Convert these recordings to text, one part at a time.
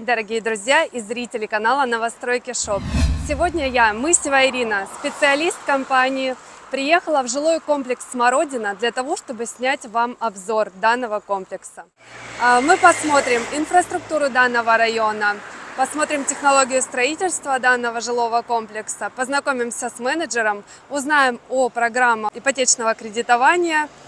Дорогие друзья и зрители канала Новостройки Шоп. Сегодня я, Мысева Ирина, специалист компании, приехала в жилой комплекс Смородина для того, чтобы снять вам обзор данного комплекса. А, мы посмотрим инфраструктуру данного района, посмотрим технологию строительства данного жилого комплекса, познакомимся с менеджером, узнаем о программах ипотечного кредитования –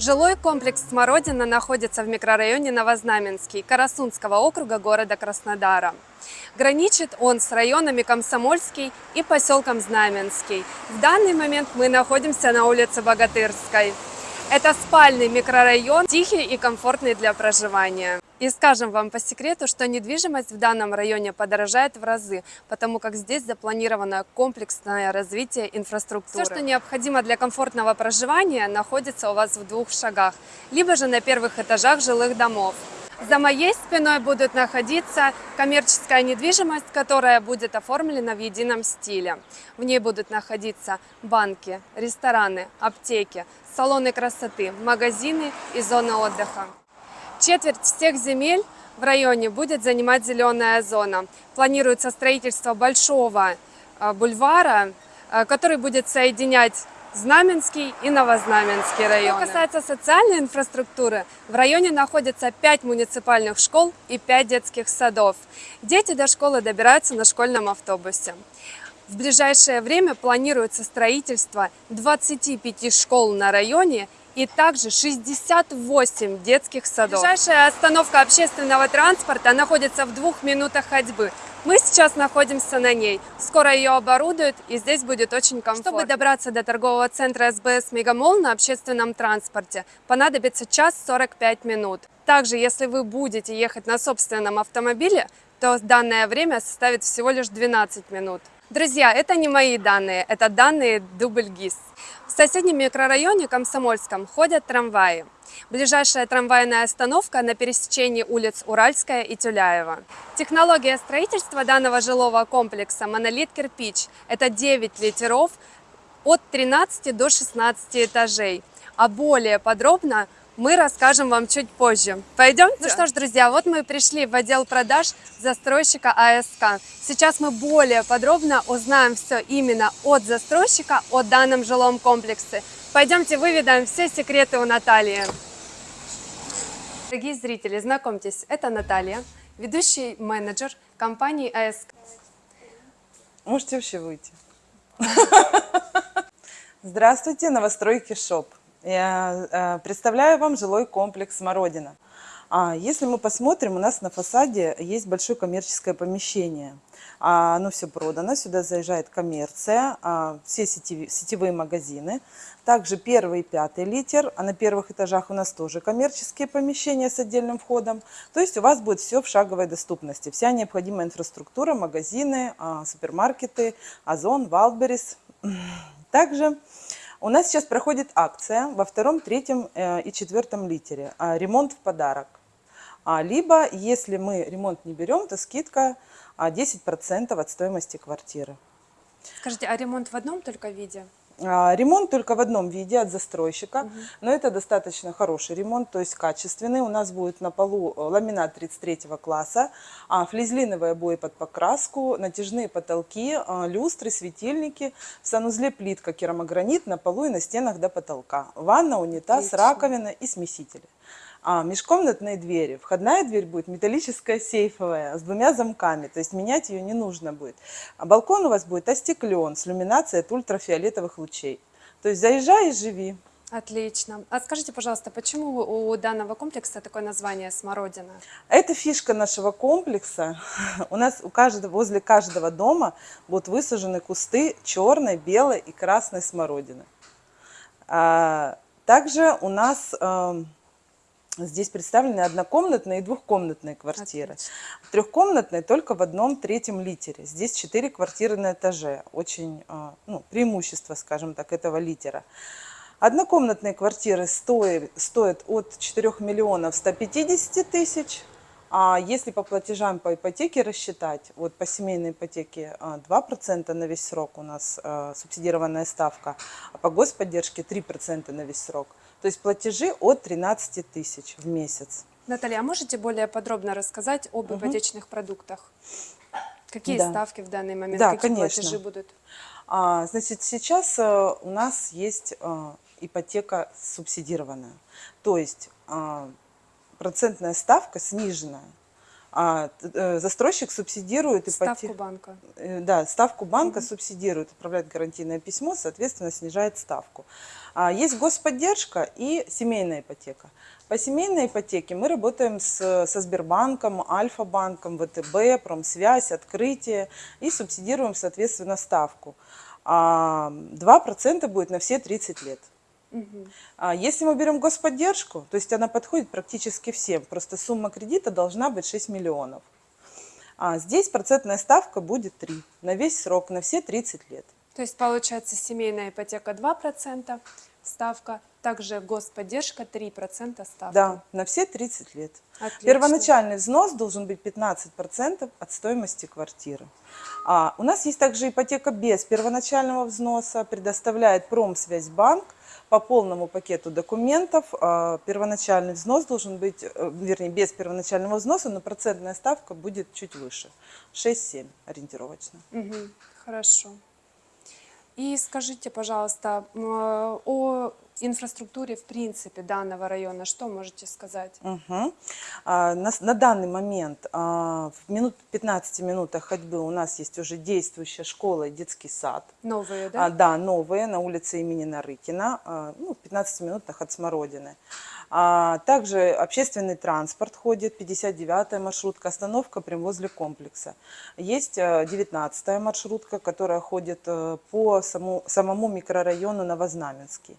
Жилой комплекс «Смородина» находится в микрорайоне Новознаменский Карасунского округа города Краснодара. Граничит он с районами Комсомольский и поселком Знаменский. В данный момент мы находимся на улице Богатырской. Это спальный микрорайон, тихий и комфортный для проживания. И скажем вам по секрету, что недвижимость в данном районе подорожает в разы, потому как здесь запланировано комплексное развитие инфраструктуры. Все, что необходимо для комфортного проживания, находится у вас в двух шагах, либо же на первых этажах жилых домов. За моей спиной будут находиться коммерческая недвижимость, которая будет оформлена в едином стиле. В ней будут находиться банки, рестораны, аптеки, салоны красоты, магазины и зоны отдыха. Четверть всех земель в районе будет занимать зеленая зона. Планируется строительство большого а, бульвара, а, который будет соединять Знаменский и Новознаменский районы. Что касается социальной инфраструктуры, в районе находится 5 муниципальных школ и 5 детских садов. Дети до школы добираются на школьном автобусе. В ближайшее время планируется строительство 25 школ на районе и также 68 детских садов. Ближайшая остановка общественного транспорта находится в двух минутах ходьбы. Мы сейчас находимся на ней. Скоро ее оборудуют, и здесь будет очень комфортно. Чтобы добраться до торгового центра СБС Мегамол на общественном транспорте, понадобится час 45 минут. Также, если вы будете ехать на собственном автомобиле, то данное время составит всего лишь 12 минут. Друзья, это не мои данные, это данные Дубль ГИС. В соседнем микрорайоне Комсомольском ходят трамваи. Ближайшая трамвайная остановка на пересечении улиц Уральская и Тюляева. Технология строительства данного жилого комплекса «Монолит кирпич» – это 9 литеров от 13 до 16 этажей. А более подробно мы расскажем вам чуть позже. Пойдемте? Ну что ж, друзья, вот мы пришли в отдел продаж застройщика АСК. Сейчас мы более подробно узнаем все именно от застройщика о данном жилом комплексе. Пойдемте выведаем все секреты у Натальи. Дорогие зрители, знакомьтесь, это Наталья, ведущий менеджер компании АСК. Можете вообще выйти. Здравствуйте, новостройки ШОП. Я э, представляю вам жилой комплекс «Смородина». А, если мы посмотрим, у нас на фасаде есть большое коммерческое помещение. А, оно все продано, сюда заезжает коммерция, а, все сетевые магазины. Также первый и пятый литер, а на первых этажах у нас тоже коммерческие помещения с отдельным входом. То есть у вас будет все в шаговой доступности. Вся необходимая инфраструктура, магазины, супермаркеты, Озон, Валберис. Также у нас сейчас проходит акция во втором, третьем э, и четвертом литере. А, ремонт в подарок. А, либо, если мы ремонт не берем, то скидка 10% а, от стоимости квартиры. Скажите, а ремонт в одном только виде? А, ремонт только в одном виде от застройщика, угу. но это достаточно хороший ремонт, то есть качественный. У нас будет на полу э, ламинат 33 класса, а, флизлиновые обои под покраску, натяжные потолки, а, люстры, светильники, в санузле плитка керамогранит на полу и на стенах до потолка, ванна, унитаз, Отлично. раковина и смесители. А, межкомнатные двери. Входная дверь будет металлическая сейфовая с двумя замками, то есть менять ее не нужно будет. А балкон у вас будет остеклен с иллюминацией от ультрафиолетовых лучей. То есть заезжай и живи. Отлично. А скажите, пожалуйста, почему у данного комплекса такое название «Смородина»? Это фишка нашего комплекса. У нас у каждого, возле каждого дома будут высажены кусты черной, белой и красной смородины. А, также у нас эм, Здесь представлены однокомнатные и двухкомнатные квартиры. Отлично. Трехкомнатные только в одном третьем литере. Здесь четыре квартиры на этаже. Очень а, ну, преимущество, скажем так, этого литера. Однокомнатные квартиры стоят, стоят от 4 миллионов 150 тысяч. А если по платежам по ипотеке рассчитать, вот по семейной ипотеке а, 2% на весь срок у нас а, субсидированная ставка, а по господдержке 3% на весь срок. То есть платежи от 13 тысяч в месяц. Наталья, а можете более подробно рассказать об ипотечных продуктах? Какие Да. ставки в данный момент, Да, какие конечно. платежи будут? А, значит, сейчас э, у нас есть э, ипотека субсидированная. То есть а, процентная ставка сниженная. А, э, застройщик субсидирует Ставку ипотеку. банка. Э, Да, ставку банка субсидирует, отправляет гарантийное письмо, соответственно, снижает ставку. А, Есть господдержка и семейная ипотека. По семейной ипотеке мы работаем с, со Сбербанком, Альфа-банком, ВТБ, Промсвязь, Открытие и субсидируем, соответственно, ставку. А, 2% будет на все 30 лет. А Если мы берем господдержку, то есть она подходит практически всем, просто сумма кредита должна быть 6 миллионов. А здесь процентная ставка будет 3 на весь срок, на все 30 лет. То есть получается семейная ипотека 2% ставка, также господдержка 3% ставка. Да, на все 30 лет. Отлично. Первоначальный взнос должен быть 15% от стоимости квартиры. А, у нас есть также ипотека без первоначального взноса, предоставляет Промсвязьбанк по полному пакету документов. А, первоначальный взнос должен быть, э, вернее, без первоначального взноса, но процентная ставка будет чуть выше, 6-7 ориентировочно. Мгм, Хорошо. И скажите, пожалуйста, э, о инфраструктуре в принципе данного района, что можете сказать? Мгм. А, На, на данный момент а, в минут, 15 минутах ходьбы у нас есть уже действующая школа и детский сад. Новые, да? А, да, новые на улице имени Нарыкина, а, ну, в 15 минутах от Смородины. А, также общественный транспорт ходит, 59-я маршрутка, остановка прямо возле комплекса. Есть 19-я маршрутка, которая ходит э, по саму, самому микрорайону Новознаменский.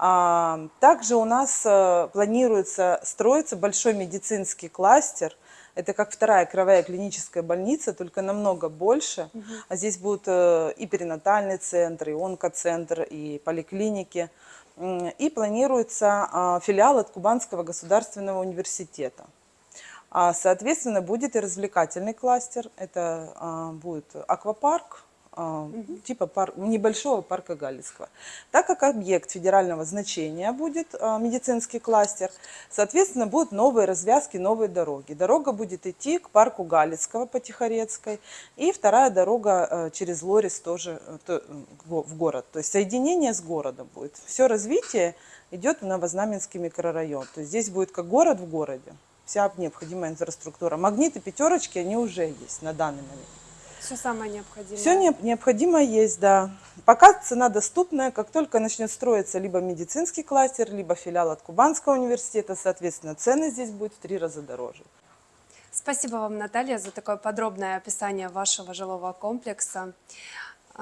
Также у нас э, планируется строиться большой медицинский кластер. Это как вторая кровая клиническая больница, только намного больше. А здесь будут э, и перинатальный центр, и онкоцентр, и поликлиники. И планируется а, филиал от Кубанского государственного университета. А, Соответственно, будет и развлекательный кластер. Это будет аквапарк, а, типа пар- небольшого парка Галицкого. Так как объект федерального значения будет а, медицинский кластер, соответственно, будут новые развязки, новые дороги. Дорога будет идти к парку Галицкого по Тихорецкой, и вторая дорога э, через Лорис тоже э, в город. То есть соединение с городом будет. Все развитие идет в Новознаменский микрорайон. То есть здесь будет как город в городе. Вся необходимая инфраструктура. Магниты, пятерочки, они уже есть на данный момент. Все самое необходимое. Все необходимое есть, да. Пока цена доступная, как только начнет строиться либо медицинский кластер, либо филиал от Кубанского университета, соответственно, цены здесь будут в три раза дороже. Спасибо вам, Наталья, за такое подробное описание вашего жилого комплекса.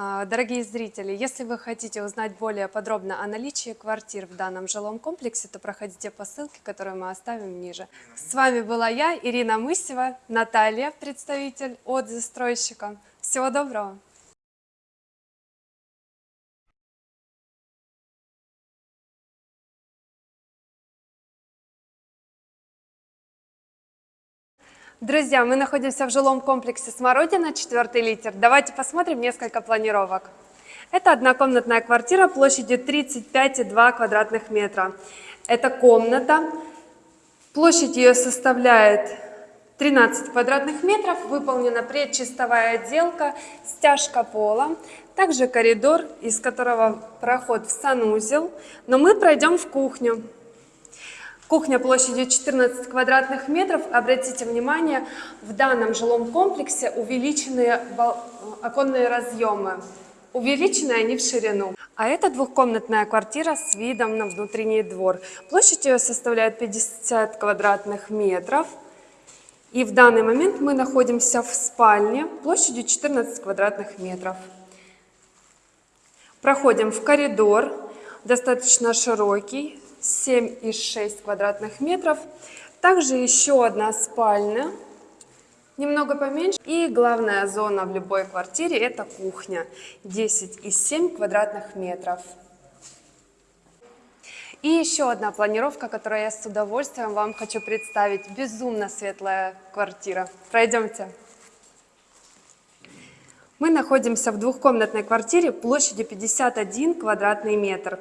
А, Дорогие зрители, если вы хотите узнать более подробно о наличии квартир в данном жилом комплексе, то проходите по ссылке, которую мы оставим ниже. С вами была я, Ирина Мысева, Наталья, представитель от застройщика. Всего доброго! Друзья, мы находимся в жилом комплексе «Смородина», четвертый литер. Давайте посмотрим несколько планировок. Это однокомнатная квартира площадью 35,2 квадратных метра. Это комната. Площадь ее составляет 13 квадратных метров. Выполнена предчистовая отделка, стяжка пола. Также коридор, из которого проход в санузел. Но мы пройдем в кухню. Кухня площадью 14 квадратных метров. Обратите внимание, в данном жилом комплексе увеличенные бал- оконные разъемы. Увеличены они в ширину. А это двухкомнатная квартира с видом на внутренний двор. Площадь ее составляет 50 квадратных метров. И в данный момент мы находимся в спальне площадью 14 квадратных метров. Проходим в коридор, достаточно широкий, 7,6 квадратных метров. Также еще одна спальня, немного поменьше. И главная зона в любой квартире – это кухня, 10,7 квадратных метров. И еще одна планировка, которую я с удовольствием вам хочу представить. Безумно светлая квартира. Пройдемте. Мы находимся в двухкомнатной квартире площадью 51 квадратный метр.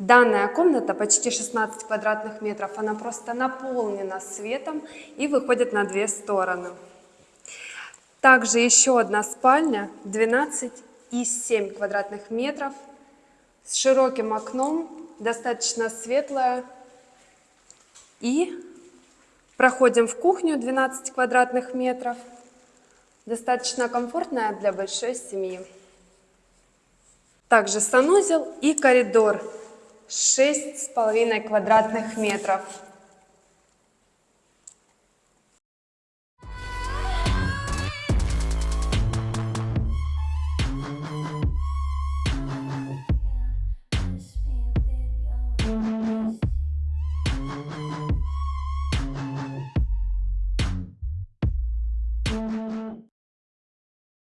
Данная комната почти 16 квадратных метров, она просто наполнена светом и выходит на две стороны. Также еще одна спальня 12,7 квадратных метров с широким окном, достаточно светлая. И проходим в кухню 12 квадратных метров, достаточно комфортная для большой семьи. Также санузел и коридор 6,5 квадратных метров.